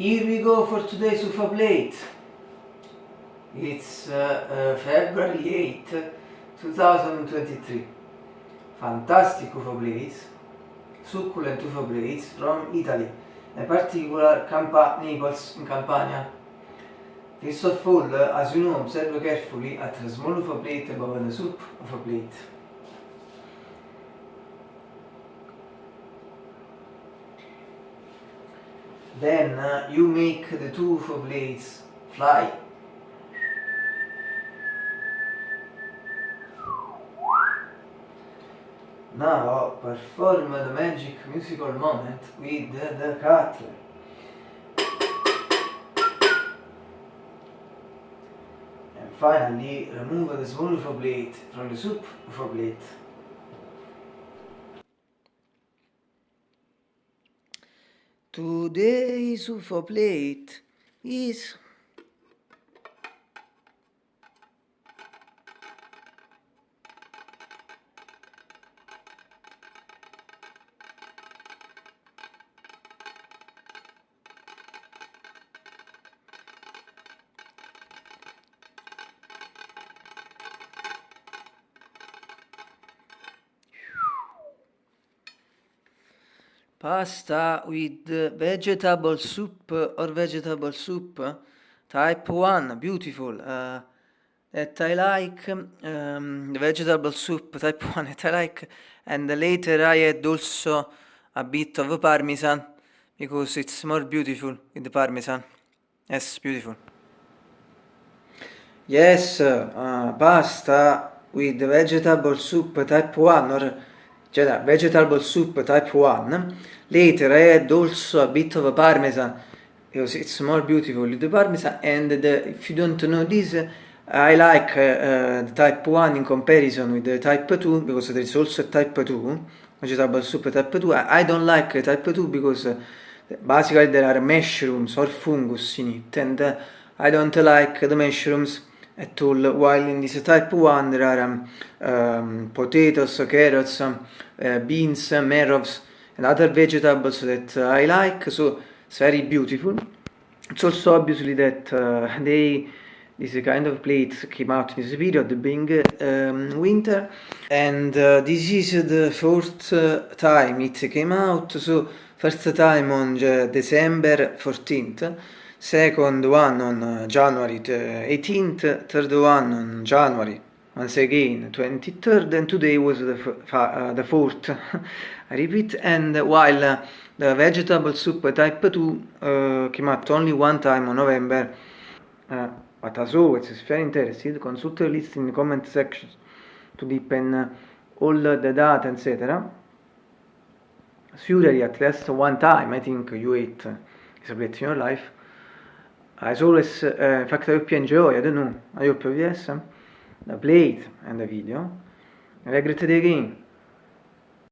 Here we go for today's UFO plate. It's uh, uh, February 8, 2023. Fantastic UFO plates, succulent UFO plates from Italy, in particular Campa Naples in Campania. First of all, as you know, observe carefully at the small UFO plate above the soup UFO plate. Then uh, you make the two blades fly. Now perform the magic musical moment with the cutler. And finally remove the small blade from the soup UFO blade. Today's UFO plate is pasta with vegetable soup or vegetable soup. Type 1 beautiful. Uh, that I like um, vegetable soup type 1 that I like and later I add also a bit of parmesan because it's more beautiful with the parmesan. Yes beautiful. Yes uh, pasta with vegetable soup type 1 or cioè vegetable soup type 1 later I add also a bit of parmesan. Because it's more beautiful the parmesan and the, if you don't know this I like uh, the type 1 in comparison with the type 2 because there is also a type 2 vegetable soup type 2 I don't like type 2 because uh, basically there are mushrooms or fungus in it and uh, I don't like the mushrooms all while in this type 1 there are um, um, potatoes, carrots, uh, beans, marrows and other vegetables that uh, I like. So it's very beautiful. It's also obviously that uh, they this kind of plates came out in this period being um, winter. And uh, this is the fourth time it came out. So first time on December 14th second one on uh, January 18th third one on January once again 23rd and today was the, uh, the fourth. I repeat and while uh, the vegetable soup type 2 uh, came out only one time on November but as always if you're interested. Consult the list in the comment section to deepen all the data etc surely at least one time I think you ate a in your life as always uh, I hope you enjoy I don't know. I hope yes the plate and the video. Have a great day again